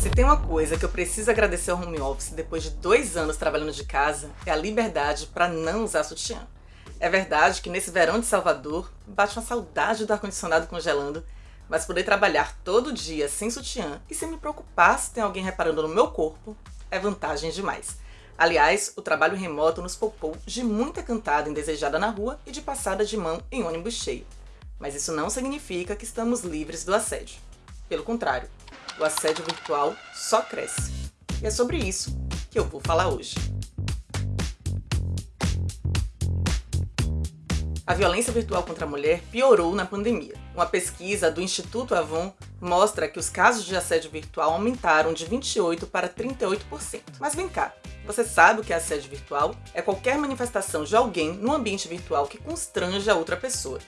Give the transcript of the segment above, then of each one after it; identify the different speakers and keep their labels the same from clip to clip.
Speaker 1: Se tem uma coisa que eu preciso agradecer ao home office depois de dois anos trabalhando de casa, é a liberdade para não usar sutiã. É verdade que nesse verão de Salvador, bate uma saudade do ar-condicionado congelando, mas poder trabalhar todo dia sem sutiã e sem me preocupar se tem alguém reparando no meu corpo, é vantagem demais. Aliás, o trabalho remoto nos poupou de muita cantada indesejada na rua e de passada de mão em ônibus cheio. Mas isso não significa que estamos livres do assédio. Pelo contrário, o assédio virtual só cresce. E é sobre isso que eu vou falar hoje. A violência virtual contra a mulher piorou na pandemia. Uma pesquisa do Instituto Avon mostra que os casos de assédio virtual aumentaram de 28% para 38%. Mas vem cá, você sabe o que é assédio virtual? É qualquer manifestação de alguém no ambiente virtual que constrange a outra pessoa.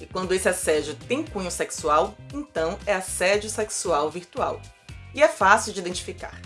Speaker 1: E quando esse assédio tem cunho sexual, então é assédio sexual virtual. E é fácil de identificar.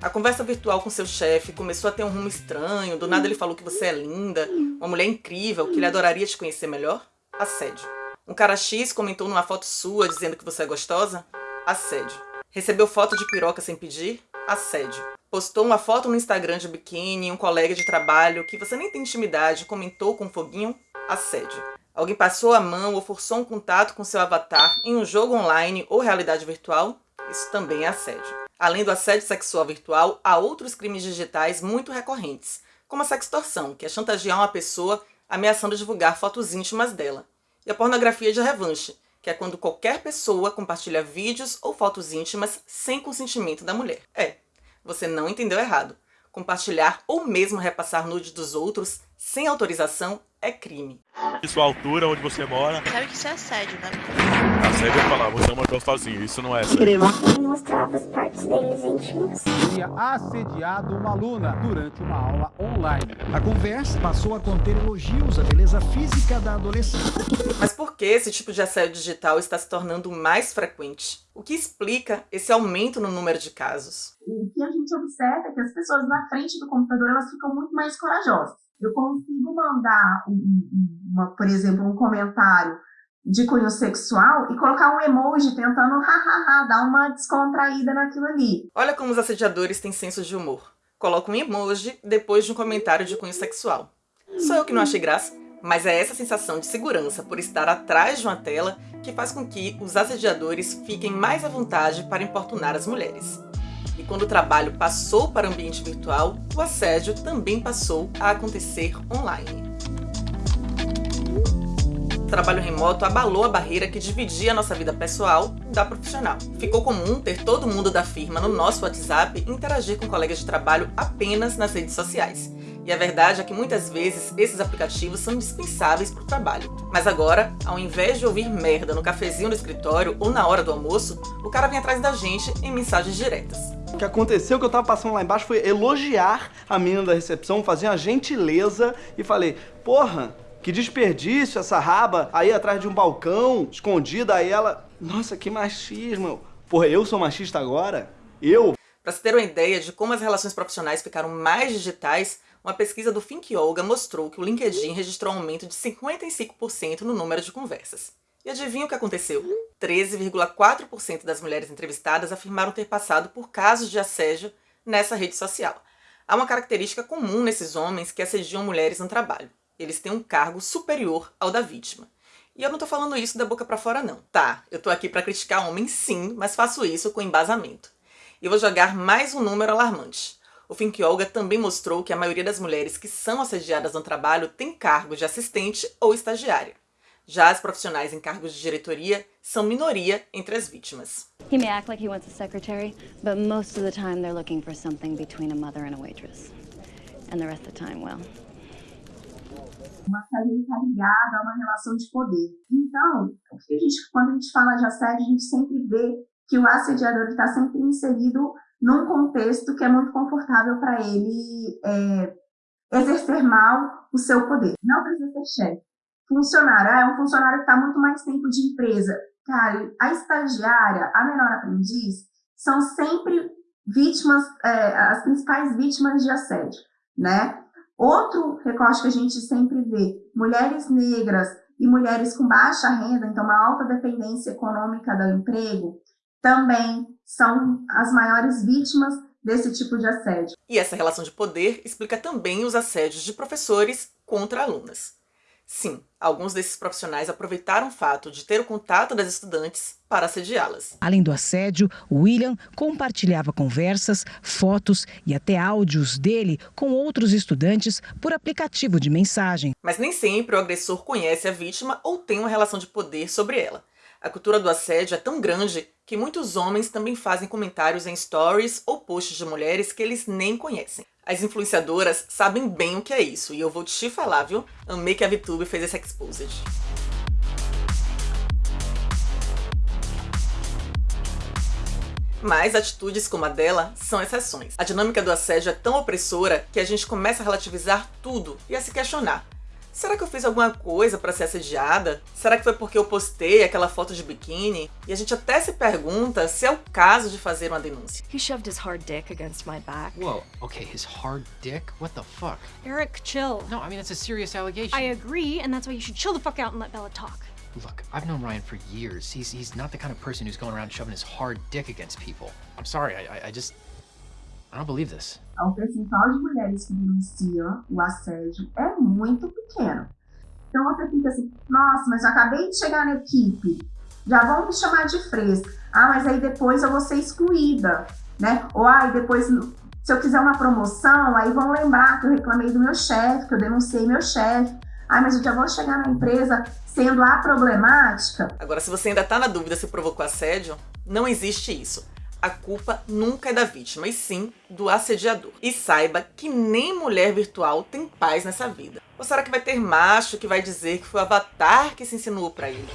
Speaker 1: A conversa virtual com seu chefe começou a ter um rumo estranho, do nada ele falou que você é linda, uma mulher incrível, que ele adoraria te conhecer melhor? Assédio. Um cara X comentou numa foto sua dizendo que você é gostosa? Assédio. Recebeu foto de piroca sem pedir? Assédio. Postou uma foto no Instagram de biquíni, um colega de trabalho que você nem tem intimidade comentou com um foguinho? Assédio. Alguém passou a mão ou forçou um contato com seu avatar em um jogo online ou realidade virtual? Isso também é assédio. Além do assédio sexual virtual, há outros crimes digitais muito recorrentes, como a sextorção, que é chantagear uma pessoa ameaçando divulgar fotos íntimas dela, e a pornografia de revanche, que é quando qualquer pessoa compartilha vídeos ou fotos íntimas sem consentimento da mulher. É, você não entendeu errado. Compartilhar ou mesmo repassar nudes dos outros sem autorização é crime.
Speaker 2: Sua altura, onde você mora.
Speaker 3: Sabe que isso é assédio, né?
Speaker 2: Assédio é falar, você é uma gostosinha, isso não é assédio.
Speaker 4: Ele mostrava as partes deles íntimas.
Speaker 5: Teria assediado uma aluna durante uma aula online. A conversa passou a conter elogios à beleza física da adolescente.
Speaker 1: Mas por que esse tipo de assédio digital está se tornando mais frequente? O que explica esse aumento no número de casos?
Speaker 6: O que a gente observa é que as pessoas na frente do computador elas ficam muito mais corajosas eu consigo mandar, uma, por exemplo, um comentário de cunho sexual e colocar um emoji tentando hahaha, dar uma descontraída naquilo ali.
Speaker 1: Olha como os assediadores têm senso de humor. Coloca um emoji depois de um comentário de cunho sexual. Sou eu que não achei graça, mas é essa sensação de segurança por estar atrás de uma tela que faz com que os assediadores fiquem mais à vontade para importunar as mulheres. E quando o trabalho passou para o ambiente virtual, o assédio também passou a acontecer online. Trabalho remoto abalou a barreira que dividia a nossa vida pessoal da profissional. Ficou comum ter todo mundo da firma no nosso WhatsApp interagir com colegas de trabalho apenas nas redes sociais. E a verdade é que muitas vezes esses aplicativos são indispensáveis para o trabalho. Mas agora, ao invés de ouvir merda no cafezinho do escritório ou na hora do almoço, o cara vem atrás da gente em mensagens diretas.
Speaker 7: O que aconteceu, que eu tava passando lá embaixo, foi elogiar a menina da recepção, fazer uma gentileza e falei, porra, que desperdício essa raba aí atrás de um balcão, escondida, aí ela... Nossa, que machismo. Porra, eu sou machista agora? Eu?
Speaker 1: Para se ter uma ideia de como as relações profissionais ficaram mais digitais, uma pesquisa do Think Yoga mostrou que o LinkedIn registrou um aumento de 55% no número de conversas. E adivinha o que aconteceu? 13,4% das mulheres entrevistadas afirmaram ter passado por casos de assédio nessa rede social. Há uma característica comum nesses homens que assediam mulheres no trabalho. Eles têm um cargo superior ao da vítima. E eu não tô falando isso da boca pra fora não. Tá, eu tô aqui pra criticar homens sim, mas faço isso com embasamento. E vou jogar mais um número alarmante. O Think Yoga também mostrou que a maioria das mulheres que são assediadas no trabalho tem cargo de assistente ou estagiária. Já as profissionais em cargos de diretoria são minoria entre as vítimas.
Speaker 8: He may act like he wants a secretary, but most of the time they're looking for something between a mother and a waitress. And the rest of the time, well.
Speaker 6: Uma assédio está ligada a uma relação de poder. Então, a gente, quando a gente fala de assédio, a gente sempre vê que o assediador está sempre inserido num contexto que é muito confortável para ele é, exercer mal o seu poder. Não precisa ser chefe funcionário, ah, é um funcionário que está muito mais tempo de empresa. Cara, a estagiária, a menor aprendiz, são sempre vítimas, é, as principais vítimas de assédio, né? Outro recorte que a gente sempre vê, mulheres negras e mulheres com baixa renda, então uma alta dependência econômica do emprego, também são as maiores vítimas desse tipo de assédio.
Speaker 1: E essa relação de poder explica também os assédios de professores contra alunas. Sim, alguns desses profissionais aproveitaram o fato de ter o contato das estudantes para assediá-las.
Speaker 3: Além do assédio, William compartilhava conversas, fotos e até áudios dele com outros estudantes por aplicativo de mensagem.
Speaker 1: Mas nem sempre o agressor conhece a vítima ou tem uma relação de poder sobre ela. A cultura do assédio é tão grande que muitos homens também fazem comentários em stories ou posts de mulheres que eles nem conhecem. As influenciadoras sabem bem o que é isso, e eu vou te falar, viu? Amei que a VTube fez esse exposed. Mas atitudes como a dela são exceções. A dinâmica do assédio é tão opressora que a gente começa a relativizar tudo e a se questionar. Será que eu fiz alguma coisa para ser assediada? Será que foi porque eu postei aquela foto de biquíni? E a gente até se pergunta se é o caso de fazer uma denúncia.
Speaker 9: He shoved his hard dick against my back.
Speaker 10: Whoa, okay, his hard dick? What the fuck?
Speaker 9: Eric, chill.
Speaker 10: No, I mean, it's a serious allegation.
Speaker 9: I agree, and that's why you should chill the fuck out and let Bella talk.
Speaker 10: Look, I've known Ryan for years. He's, he's not the kind of person who's going around shoving his hard dick against people. I'm sorry, I, I, I just... I don't believe this.
Speaker 6: O percentual de mulheres que denunciam o assédio é muito pequeno. Então você fica assim, nossa, mas eu acabei de chegar na equipe, já vão me chamar de fresca. Ah, mas aí depois eu vou ser excluída, né? Ou aí ah, depois, se eu quiser uma promoção, aí vão lembrar que eu reclamei do meu chefe, que eu denunciei meu chefe. Ah, mas eu já vou chegar na empresa sendo a problemática.
Speaker 1: Agora, se você ainda está na dúvida se provocou assédio, não existe isso a culpa nunca é da vítima, e sim do assediador. E saiba que nem mulher virtual tem paz nessa vida. Ou será que vai ter macho que vai dizer que foi o avatar que se insinuou para ele?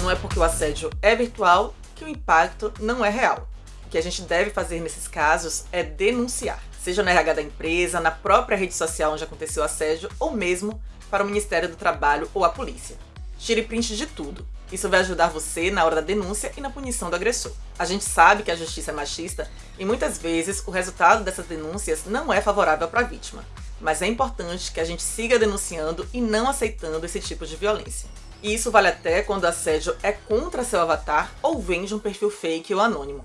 Speaker 1: Não é porque o assédio é virtual que o impacto não é real. O que a gente deve fazer nesses casos é denunciar, seja no RH da empresa, na própria rede social onde aconteceu o assédio, ou mesmo para o Ministério do Trabalho ou a polícia. Tire print de tudo. Isso vai ajudar você na hora da denúncia e na punição do agressor. A gente sabe que a justiça é machista e muitas vezes o resultado dessas denúncias não é favorável para a vítima. Mas é importante que a gente siga denunciando e não aceitando esse tipo de violência. E isso vale até quando o assédio é contra seu avatar ou vem de um perfil fake ou anônimo.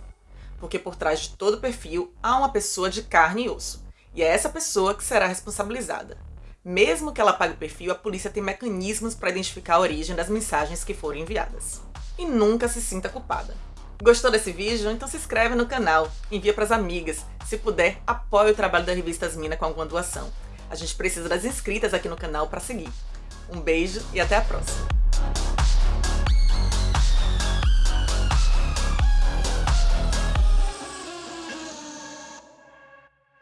Speaker 1: Porque por trás de todo perfil há uma pessoa de carne e osso. E é essa pessoa que será responsabilizada. Mesmo que ela pague o perfil, a polícia tem mecanismos para identificar a origem das mensagens que foram enviadas. E nunca se sinta culpada. Gostou desse vídeo? Então se inscreve no canal, envia para as amigas. Se puder, apoie o trabalho da revista Asmina com alguma doação. A gente precisa das inscritas aqui no canal para seguir. Um beijo e até a próxima!